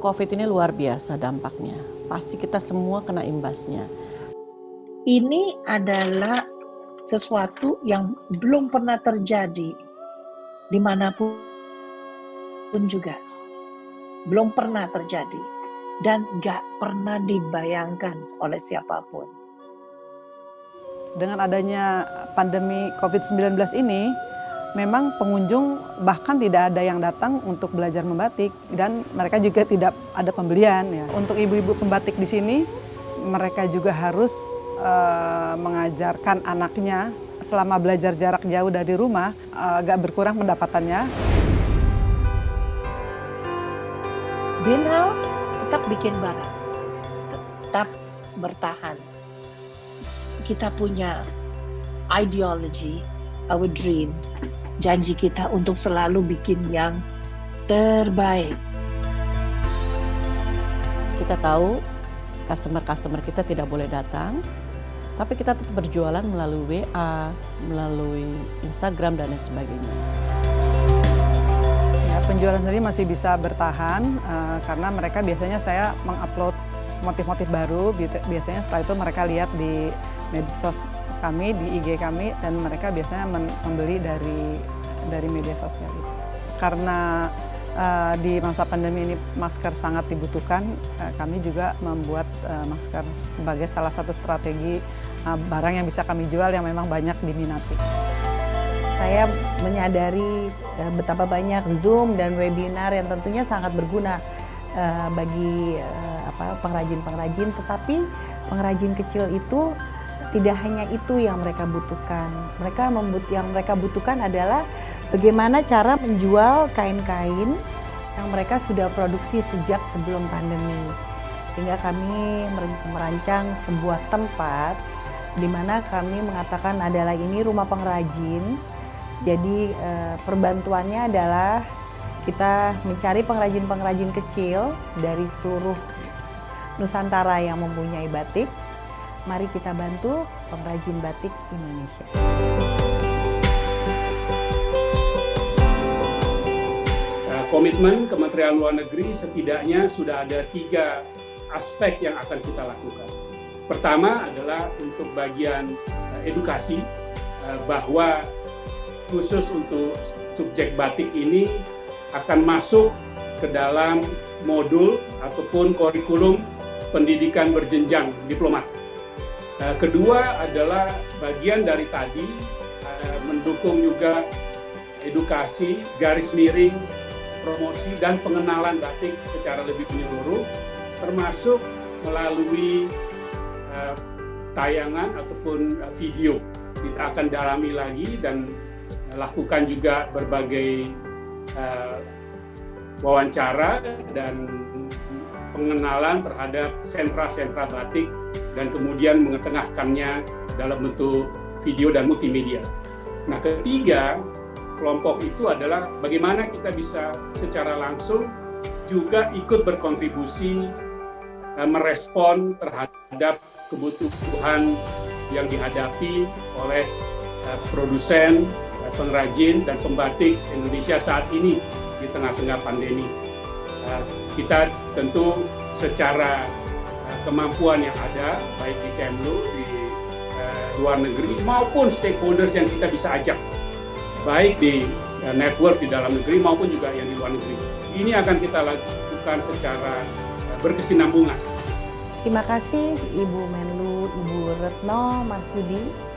COVID ini luar biasa dampaknya. Pasti kita semua kena imbasnya. Ini adalah sesuatu yang belum pernah terjadi di mana pun pun juga. Belum pernah terjadi. Dan gak pernah dibayangkan oleh siapa pun. Dengan adanya pandemi COVID-19 ini, memang pengunjung bahkan tidak ada yang datang untuk belajar membatik dan mereka juga tidak ada pembelian ya. Untuk ibu-ibu pembatik di sini mereka juga harus uh, mengajarkan anaknya selama belajar jarak jauh dari rumah uh, agak berkurang pendapatannya. Greenhouse tetap bikin barang, tetap bertahan. Kita punya ideology, our dream, janji kita untuk selalu bikin yang terbaik. Kita tahu customer-customer kita tidak boleh datang, tapi kita tetap berjualan melalui WA, melalui Instagram dan lain sebagainya. Ya, penjualan sendiri masih bisa bertahan uh, karena mereka biasanya saya mengupload motif-motif baru, biasanya setelah itu mereka lihat di medsos kami di IG kami dan mereka biasanya membeli dari dari media sosial itu. Karena uh, di masa pandemi ini masker sangat dibutuhkan, uh, kami juga membuat uh, masker sebagai salah satu strategi uh, barang yang bisa kami jual yang memang banyak diminati. Saya menyadari uh, betapa banyak Zoom dan webinar yang tentunya sangat berguna uh, bagi apa pengrajin-pengrajin, tetapi pengrajin kecil itu tidak hanya itu yang mereka butuhkan. Mereka membut yang mereka butuhkan adalah bagaimana cara menjual kain-kain yang mereka sudah produksi sejak sebelum pandemi. Sehingga kami merancang sebuah tempat di mana kami mengatakan adalah ini rumah pengrajin. Jadi eh, perbantuannya adalah kita mencari pengrajin-pengrajin kecil dari seluruh Nusantara yang mempunyai batik Mari kita bantu pengrajin batik Indonesia. Nah, komitmen Kementerian Luar Negeri setidaknya sudah ada tiga aspek yang akan kita lakukan. Pertama adalah untuk bagian eh, edukasi eh, bahwa khusus untuk subjek batik ini akan masuk ke dalam modul ataupun kurikulum pendidikan berjenjang diplomat. Nah, kedua adalah bagian dari tadi uh, mendukung juga edukasi, garis miring, promosi dan pengenalan batik secara lebih menyeluruh, termasuk melalui uh, tayangan ataupun video. Kita akan dalami lagi dan lakukan juga berbagai wawancara dan pengenalan terhadap sentra-sentra batik dan kemudian mengetengahkannya dalam bentuk video dan multimedia. Nah, ketiga kelompok itu adalah bagaimana kita bisa secara langsung juga ikut berkontribusi eh, merespon terhadap kebutuhan yang dihadapi oleh eh, produsen, eh, pengrajin, dan pembatik Indonesia saat ini di tengah-tengah pandemi. Kita tentu secara kemampuan yang ada, baik di Kemlu, di uh, luar negeri, maupun stakeholders yang kita bisa ajak, baik di uh, network di dalam negeri maupun juga yang di luar negeri. Ini akan kita lakukan secara uh, berkesinambungan. Terima kasih Ibu Menlu, Ibu Retno Marsudi,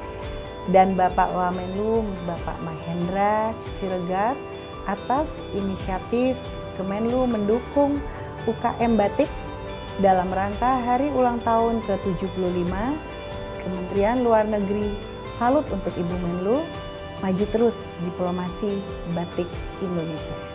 dan Bapak Wamenlu, Bapak Mahendra Siregar atas inisiatif Kemenlu mendukung UKM Batik dalam rangka hari ulang tahun ke-75 Kementerian Luar Negeri salut untuk Ibu Menlu maju terus diplomasi batik Indonesia.